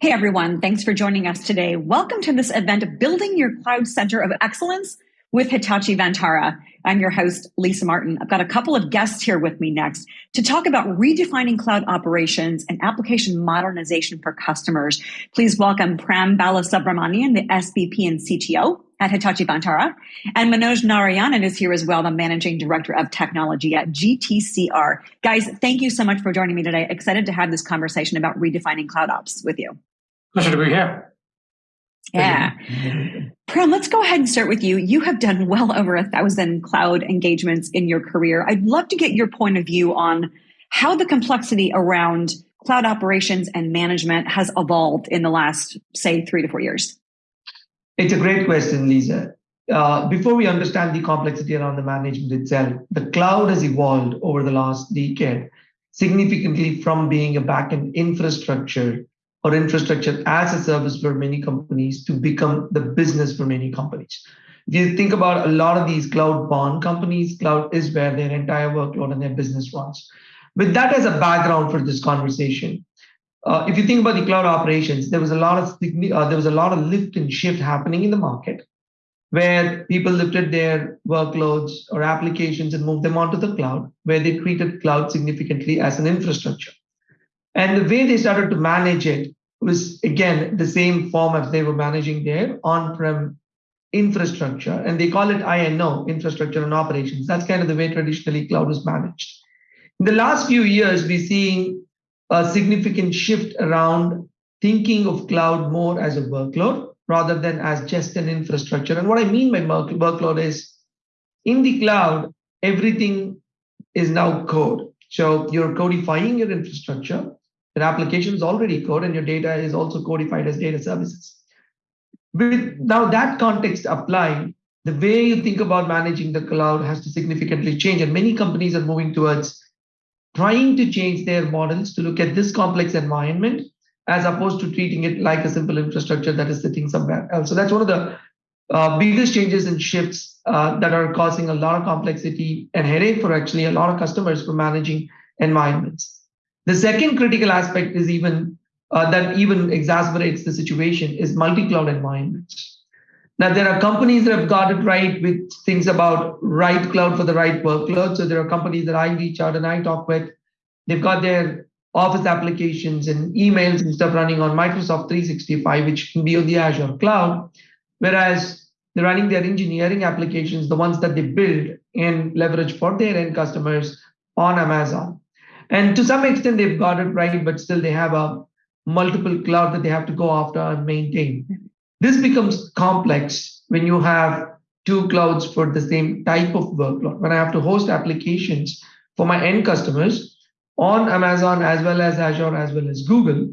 Hey everyone, thanks for joining us today. Welcome to this event Building Your Cloud Center of Excellence with Hitachi Vantara. I'm your host, Lisa Martin. I've got a couple of guests here with me next to talk about redefining cloud operations and application modernization for customers. Please welcome Prem Balasubramanian, the SVP and CTO at Hitachi Vantara. And Manoj Narayanan is here as well, the Managing Director of Technology at GTCR. Guys, thank you so much for joining me today. Excited to have this conversation about redefining cloud ops with you. Pleasure to be here. Yeah. Prem, let's go ahead and start with you. You have done well over a thousand cloud engagements in your career. I'd love to get your point of view on how the complexity around cloud operations and management has evolved in the last, say, three to four years. It's a great question, Lisa. Uh, before we understand the complexity around the management itself, the cloud has evolved over the last decade significantly from being a backend infrastructure or infrastructure as a service for many companies to become the business for many companies. If you think about a lot of these cloud born companies, cloud is where their entire workload and their business runs. With that as a background for this conversation, uh, if you think about the cloud operations, there was a lot of uh, there was a lot of lift and shift happening in the market, where people lifted their workloads or applications and moved them onto the cloud, where they treated cloud significantly as an infrastructure. And the way they started to manage it was, again, the same form as they were managing their on prem infrastructure. And they call it I&O, infrastructure and operations. That's kind of the way traditionally cloud was managed. In the last few years, we're seeing a significant shift around thinking of cloud more as a workload rather than as just an infrastructure. And what I mean by workload is in the cloud, everything is now code. So you're codifying your infrastructure your application is already code and your data is also codified as data services. With now that context applied, the way you think about managing the cloud has to significantly change. And many companies are moving towards trying to change their models to look at this complex environment as opposed to treating it like a simple infrastructure that is sitting somewhere else. So that's one of the uh, biggest changes and shifts uh, that are causing a lot of complexity and headache for actually a lot of customers for managing environments. The second critical aspect is even uh, that even exacerbates the situation is multi-cloud environments. Now there are companies that have got it right with things about right cloud for the right workload. So there are companies that I reach out and I talk with. They've got their office applications and emails and stuff running on Microsoft 365, which can be on the Azure cloud. Whereas they're running their engineering applications, the ones that they build and leverage for their end customers on Amazon. And to some extent, they've got it right, but still they have a multiple cloud that they have to go after and maintain. This becomes complex when you have two clouds for the same type of workload. When I have to host applications for my end customers on Amazon as well as Azure as well as Google,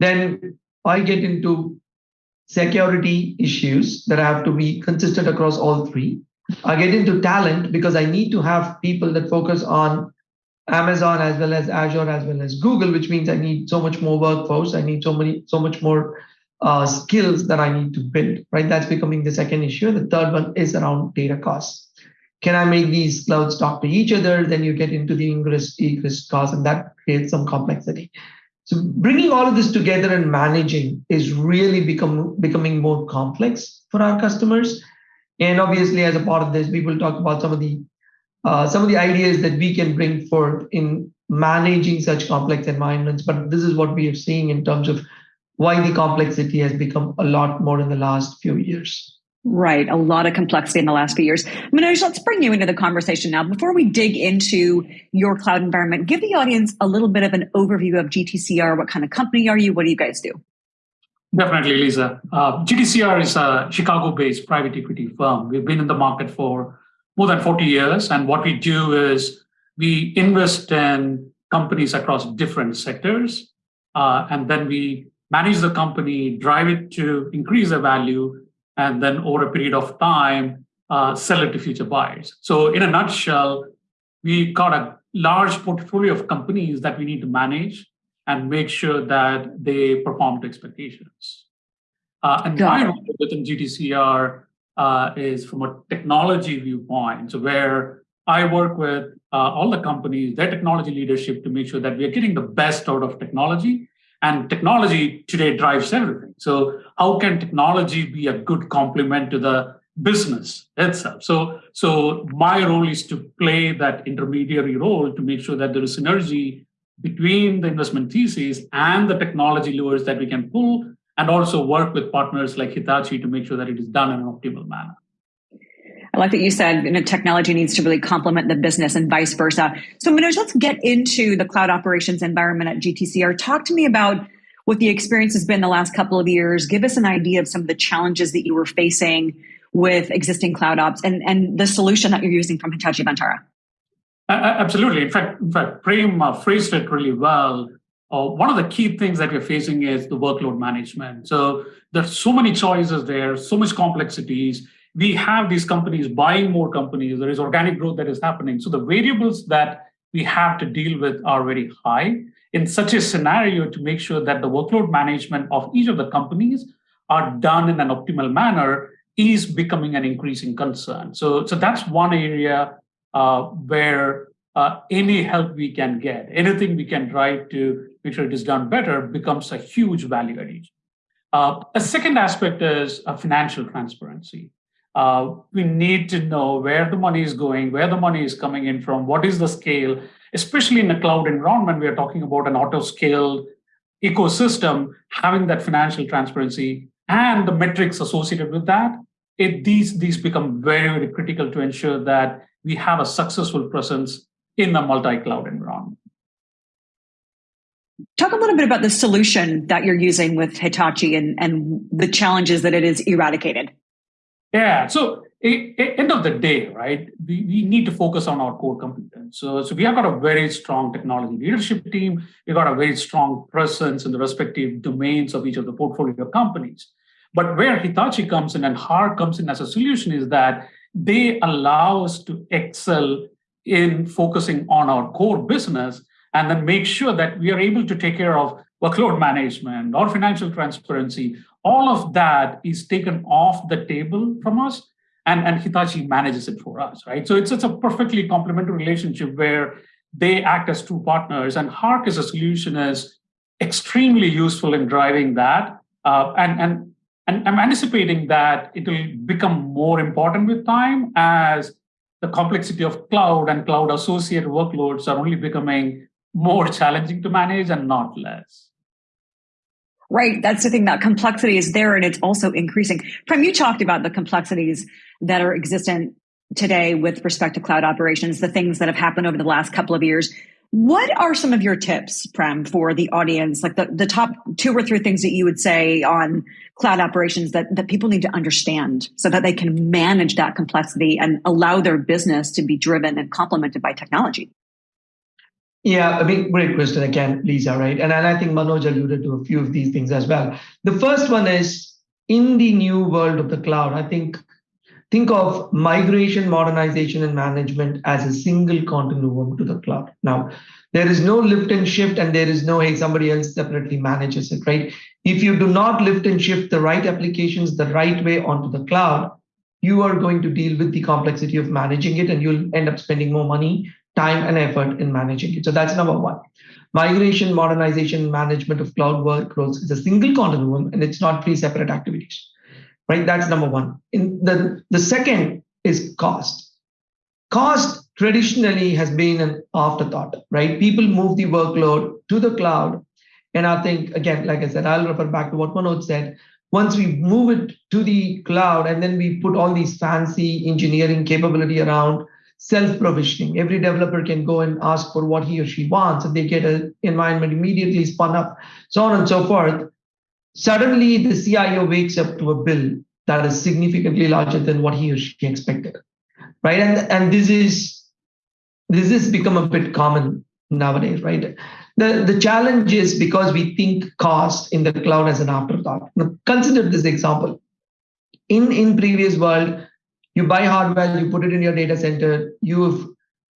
then I get into security issues that I have to be consistent across all three. I get into talent because I need to have people that focus on Amazon as well as Azure as well as Google, which means I need so much more workforce. I need so many, so much more uh, skills that I need to build. Right, that's becoming the second issue. The third one is around data costs. Can I make these clouds talk to each other? Then you get into the ingress egress costs, and that creates some complexity. So bringing all of this together and managing is really become becoming more complex for our customers. And obviously, as a part of this, we will talk about some of the uh, some of the ideas that we can bring forth in managing such complex environments. But this is what we are seeing in terms of why the complexity has become a lot more in the last few years. Right, a lot of complexity in the last few years. Manoj, let's bring you into the conversation now. Before we dig into your cloud environment, give the audience a little bit of an overview of GTCR. What kind of company are you? What do you guys do? Definitely, Lisa. Uh, GTCR is a Chicago-based private equity firm. We've been in the market for more than 40 years. And what we do is we invest in companies across different sectors. Uh, and then we manage the company, drive it to increase the value, and then over a period of time, uh, sell it to future buyers. So in a nutshell, we got a large portfolio of companies that we need to manage and make sure that they perform to expectations. Uh, and my role within GTCR uh, is from a technology viewpoint. So where I work with uh, all the companies, their technology leadership to make sure that we are getting the best out of technology And technology today drives everything. So how can technology be a good complement to the business itself? So, so my role is to play that intermediary role to make sure that there is synergy between the investment thesis and the technology levers that we can pull, and also work with partners like Hitachi to make sure that it is done in an optimal manner. I like that you said you know, technology needs to really complement the business and vice versa. So, Manoj, let's get into the cloud operations environment at GTCR. Talk to me about what the experience has been the last couple of years. Give us an idea of some of the challenges that you were facing with existing cloud ops and, and the solution that you're using from Hitachi Vantara. Absolutely. In fact, in fact, Prem uh, phrased it really well. Uh, one of the key things that we're facing is the workload management. So there's so many choices there, so much complexities. We have these companies buying more companies. There is organic growth that is happening. So the variables that we have to deal with are very high. In such a scenario, to make sure that the workload management of each of the companies are done in an optimal manner is becoming an increasing concern. So, so that's one area uh, where uh, any help we can get, anything we can try to make sure it is done better becomes a huge value addition. Uh, a second aspect is financial transparency. Uh, we need to know where the money is going, where the money is coming in from, what is the scale, especially in a cloud environment, we are talking about an auto-scaled ecosystem, having that financial transparency and the metrics associated with that, it, these, these become very, very critical to ensure that we have a successful presence in a multi-cloud environment. Talk a little bit about the solution that you're using with Hitachi and, and the challenges that it is eradicated. Yeah, so end of the day, right, we, we need to focus on our core competence. So, so we have got a very strong technology leadership team. We've got a very strong presence in the respective domains of each of the portfolio companies. But where Hitachi comes in and HARC comes in as a solution is that they allow us to excel in focusing on our core business and then make sure that we are able to take care of workload management or financial transparency. All of that is taken off the table from us and, and Hitachi manages it for us, right? So it's, it's a perfectly complementary relationship where they act as two partners and HARC as a solution is extremely useful in driving that. Uh, and, and and I'm anticipating that it will become more important with time as the complexity of cloud and cloud associated workloads are only becoming more challenging to manage and not less. Right. That's the thing. That complexity is there and it's also increasing. Prem, you talked about the complexities that are existent today with respect to cloud operations, the things that have happened over the last couple of years. What are some of your tips, Prem, for the audience? Like the, the top two or three things that you would say on cloud operations that, that people need to understand so that they can manage that complexity and allow their business to be driven and complemented by technology? Yeah, I mean, great question again, Lisa, right? And, and I think Manoj alluded to a few of these things as well. The first one is in the new world of the cloud, I think think of migration, modernization, and management as a single continuum to the cloud. Now, there is no lift and shift, and there is no, hey, somebody else separately manages it, right? If you do not lift and shift the right applications the right way onto the cloud, you are going to deal with the complexity of managing it, and you'll end up spending more money, time, and effort in managing it. So that's number one. Migration, modernization, management of cloud workloads is a single continuum, and it's not three separate activities right? That's number one. In the, the second is cost. Cost traditionally has been an afterthought, right? People move the workload to the cloud. And I think, again, like I said, I'll refer back to what Manoj said. Once we move it to the cloud and then we put all these fancy engineering capability around self-provisioning. Every developer can go and ask for what he or she wants, and they get an environment immediately spun up, so on and so forth. Suddenly, the CIO wakes up to a bill that is significantly larger than what he or she expected, right? And and this is this has become a bit common nowadays, right? The the challenge is because we think cost in the cloud as an afterthought. Now, consider this example. In in previous world, you buy hardware, you put it in your data center, you've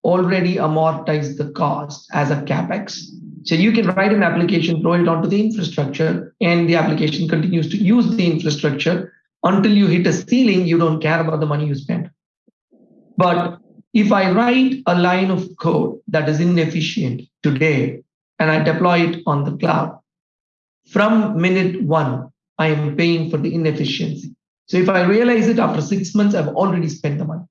already amortized the cost as a capex so you can write an application, throw it onto the infrastructure, and the application continues to use the infrastructure until you hit a ceiling. You don't care about the money you spend. But if I write a line of code that is inefficient today and I deploy it on the cloud, from minute one, I am paying for the inefficiency. So if I realize it after six months, I've already spent the money.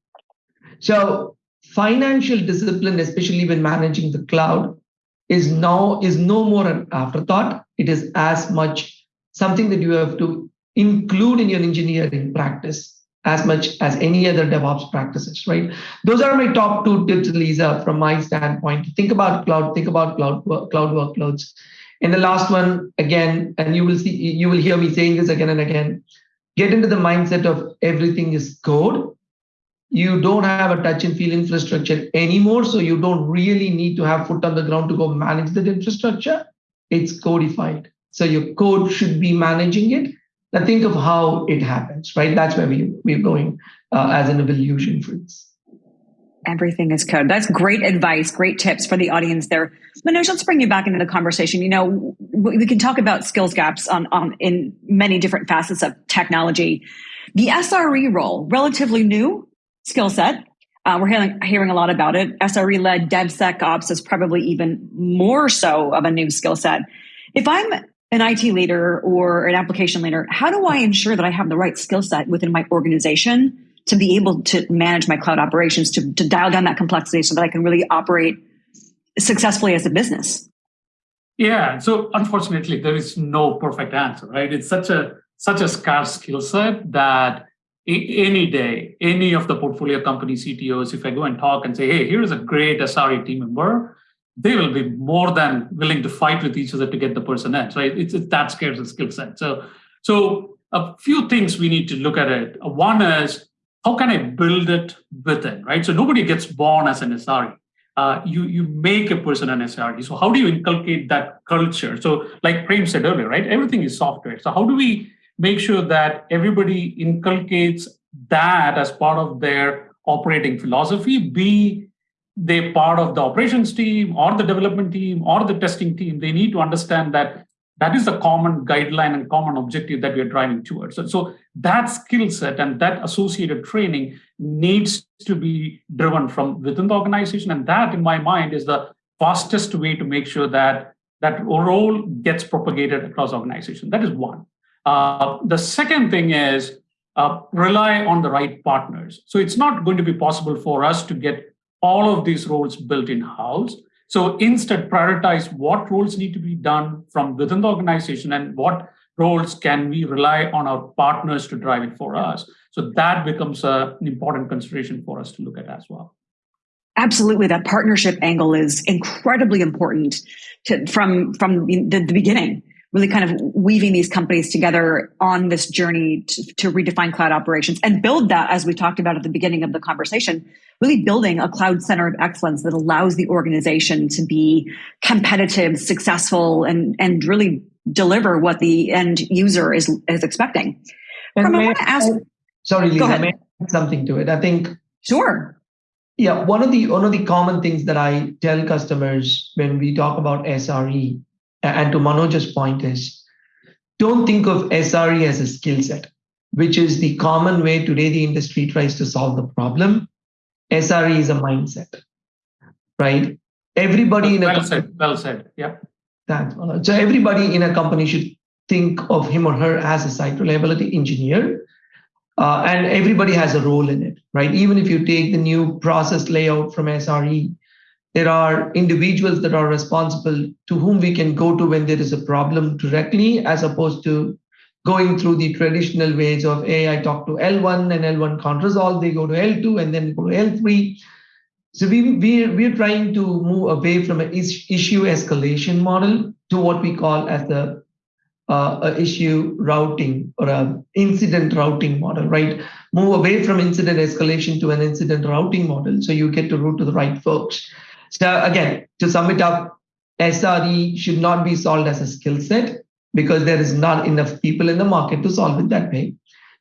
So financial discipline, especially when managing the cloud, is now is no more an afterthought. It is as much something that you have to include in your engineering practice as much as any other DevOps practices, right? Those are my top two tips, Lisa, from my standpoint. Think about cloud, think about cloud cloud workloads. And the last one, again, and you will see, you will hear me saying this again and again, get into the mindset of everything is code. You don't have a touch and feel infrastructure anymore, so you don't really need to have foot on the ground to go manage that infrastructure. It's codified. So your code should be managing it now think of how it happens, right? That's where we, we're going uh, as an evolution freeze. Everything is code. That's great advice, great tips for the audience there. Manoj, let's bring you back into the conversation. You know, we can talk about skills gaps on, on in many different facets of technology. The SRE role, relatively new skill set. Uh, we're hearing, hearing a lot about it. SRE led DevSecOps is probably even more so of a new skill set. If I'm an IT leader or an application leader, how do I ensure that I have the right skill set within my organization to be able to manage my cloud operations, to, to dial down that complexity so that I can really operate successfully as a business? Yeah. So unfortunately, there is no perfect answer, right? It's such a such a scarce skill set that any day, any of the portfolio company CTOs, if I go and talk and say, hey, here's a great SRE team member, they will be more than willing to fight with each other to get the person in. Right? It's, it's that scarce skill set. So, so a few things we need to look at it. One is how can I build it within, right? So nobody gets born as an SRE. Uh, you you make a person an SRE. So how do you inculcate that culture? So like Prem said earlier, right? Everything is software. So how do we make sure that everybody inculcates that as part of their operating philosophy? Be they're part of the operations team or the development team or the testing team, they need to understand that that is the common guideline and common objective that we are driving towards. So, so that skill set and that associated training needs to be driven from within the organization. And that, in my mind, is the fastest way to make sure that that role gets propagated across organization. That is one. Uh, the second thing is uh, rely on the right partners. So it's not going to be possible for us to get all of these roles built in house. So instead, prioritize what roles need to be done from within the organization and what roles can we rely on our partners to drive it for us. So that becomes a, an important consideration for us to look at as well. Absolutely, that partnership angle is incredibly important to, from from the, the beginning really kind of weaving these companies together on this journey to, to, redefine cloud operations and build that, as we talked about at the beginning of the conversation, really building a cloud center of excellence that allows the organization to be competitive, successful, and, and really deliver what the end user is, is expecting. From, I want to ask. Sorry, Lisa, may I add something to it? I think. Sure. Yeah, one of the one of the common things that I tell customers when we talk about SRE and to Manoj's point is don't think of SRE as a skill set, which is the common way today the industry tries to solve the problem. SRE is a mindset, right? Everybody in a well said, well said. Yeah. Thanks, Manoj. So everybody in a company should think of him or her as a site reliability engineer. Uh, and everybody has a role in it, right? Even if you take the new process layout from SRE, there are individuals that are responsible to whom we can go to when there is a problem directly, as opposed to going through the traditional ways of, hey, I talk to L1 and L1 can't resolve, they go to L2 and then go to L3. So we, we, we're trying to move away from an issue escalation model to what we call as the uh, issue routing or a incident routing model, right? Move away from incident escalation to an incident routing model so you get to route to the right folks. So again, to sum it up, SRE should not be solved as a skill set because there is not enough people in the market to solve it that way.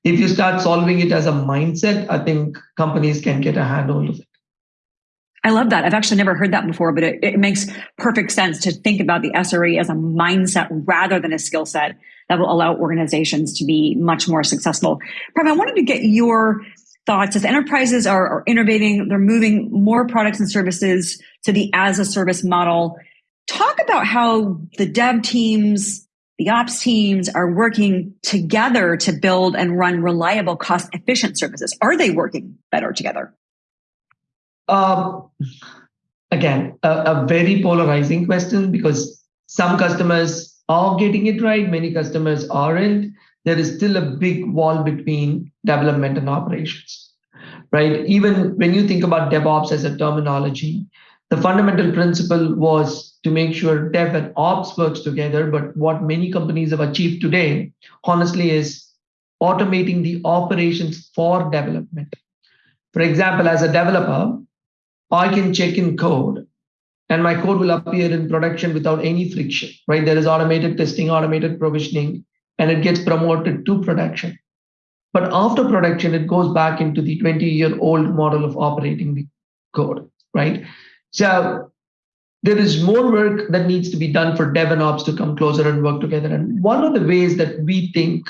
If you start solving it as a mindset, I think companies can get a handle of it. I love that. I've actually never heard that before, but it, it makes perfect sense to think about the SRE as a mindset rather than a skill set that will allow organizations to be much more successful. Prem, I wanted to get your thoughts as enterprises are, are innovating, they're moving more products and services to the as a service model. Talk about how the dev teams the ops teams are working together to build and run reliable, cost efficient services? Are they working better together? Um, again, a, a very polarizing question because some customers are getting it right, many customers aren't. There is still a big wall between development and operations, right? Even when you think about DevOps as a terminology, the fundamental principle was to make sure dev and ops works together. But what many companies have achieved today, honestly, is automating the operations for development. For example, as a developer, I can check in code and my code will appear in production without any friction, right? There is automated testing, automated provisioning, and it gets promoted to production. But after production, it goes back into the 20 year old model of operating the code, right? So there is more work that needs to be done for dev and ops to come closer and work together. And one of the ways that we think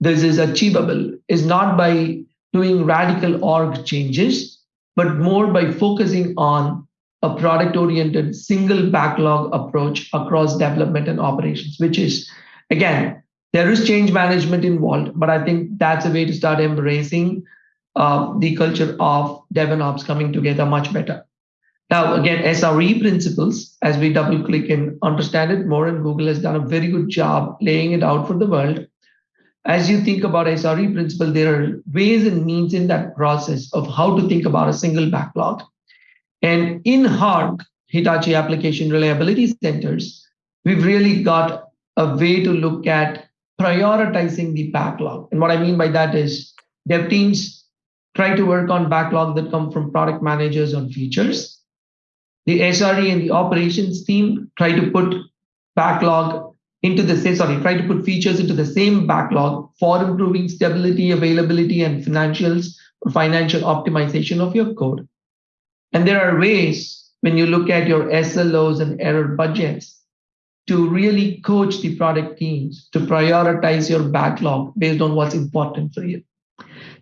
this is achievable is not by doing radical org changes, but more by focusing on a product oriented single backlog approach across development and operations, which is, again, there is change management involved, but I think that's a way to start embracing uh, the culture of dev and ops coming together much better. Now, again, SRE principles, as we double click and understand it more, and Google has done a very good job laying it out for the world. As you think about SRE principle, there are ways and means in that process of how to think about a single backlog. And in HARC, Hitachi Application Reliability Centers, we've really got a way to look at prioritizing the backlog. And what I mean by that is dev teams try to work on backlog that come from product managers on features the SRE and the operations team try to put backlog into the same, sorry, try to put features into the same backlog for improving stability, availability, and financials financial optimization of your code. And there are ways when you look at your SLOs and error budgets to really coach the product teams to prioritize your backlog based on what's important for you.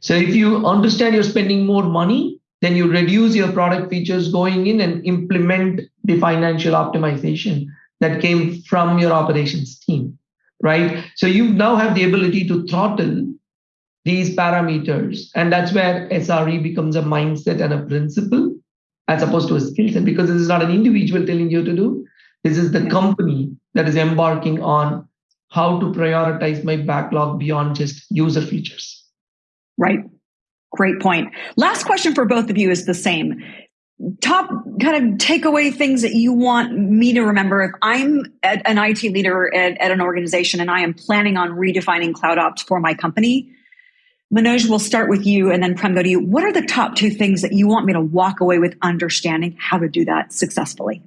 So if you understand you're spending more money, then you reduce your product features going in and implement the financial optimization that came from your operations team, right? So you now have the ability to throttle these parameters. And that's where SRE becomes a mindset and a principle as opposed to a skill set, because this is not an individual telling you to do. This is the company that is embarking on how to prioritize my backlog beyond just user features. Right. Great point. Last question for both of you is the same. Top kind of takeaway things that you want me to remember if I'm an IT leader at, at an organization and I am planning on redefining cloud ops for my company. Manoj, we'll start with you and then Prem go to you. What are the top two things that you want me to walk away with understanding how to do that successfully?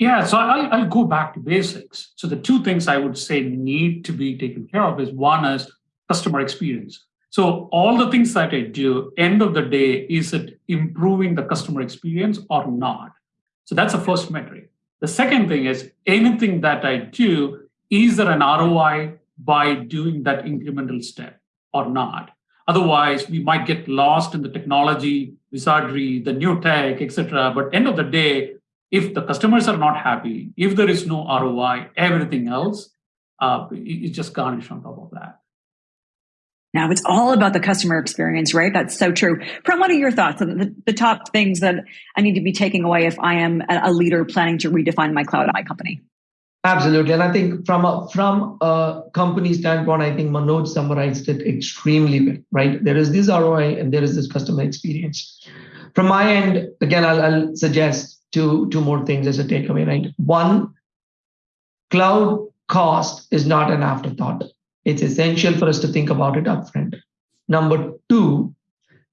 Yeah, so I'll, I'll, go back to basics. So the two things I would say need to be taken care of is one is customer experience. So all the things that I do, end of the day, is it improving the customer experience or not? So that's the first metric. The second thing is anything that I do, is there an ROI by doing that incremental step or not? Otherwise, we might get lost in the technology, wizardry, the new tech, etc. But end of the day, if the customers are not happy, if there is no ROI, everything else uh, is just garnished on top of that. Now it's all about the customer experience, right? That's so true. Prem, what are your thoughts on the, the, top things that I need to be taking away if I am a leader planning to redefine my cloud my company? Absolutely, and I think from a from a company standpoint, I think Manoj summarized it extremely well. Right, there is this ROI and there is this customer experience. From my end, again, I'll, I'll suggest two two more things as a takeaway. Right, one, cloud cost is not an afterthought it's essential for us to think about it upfront. Number two,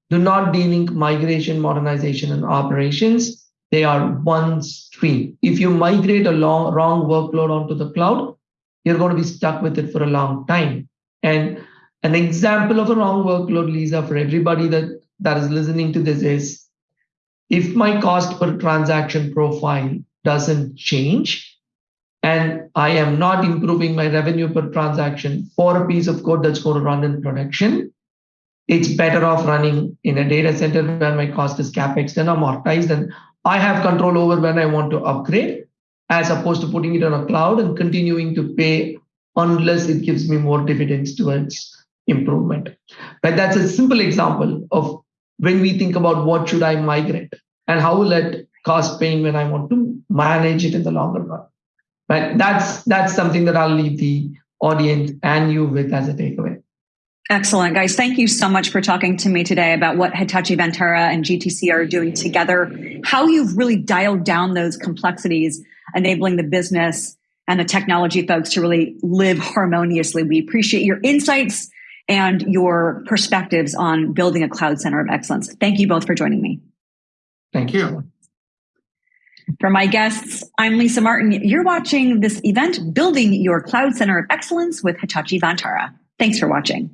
do not delink migration, modernization, and operations. They are one stream. If you migrate a long, wrong workload onto the cloud, you're going to be stuck with it for a long time. And an example of a wrong workload, Lisa, for everybody that, that is listening to this is if my cost per transaction profile doesn't change, and I am not improving my revenue per transaction for a piece of code that's going to run in production, it's better off running in a data center where my cost is capex and amortized, and I have control over when I want to upgrade, as opposed to putting it on a cloud and continuing to pay unless it gives me more dividends towards improvement. But that's a simple example of when we think about what should I migrate and how will it cause pain when I want to manage it in the longer run. But that's that's something that I'll leave the audience and you with as a takeaway. Excellent, guys. Thank you so much for talking to me today about what Hitachi Vantara and GTCR doing together, how you've really dialed down those complexities, enabling the business and the technology folks to really live harmoniously. We appreciate your insights and your perspectives on building a cloud center of excellence. Thank you both for joining me. Thank you. For my guests, I'm Lisa Martin. You're watching this event, Building Your Cloud Center of Excellence with Hitachi Vantara. Thanks for watching.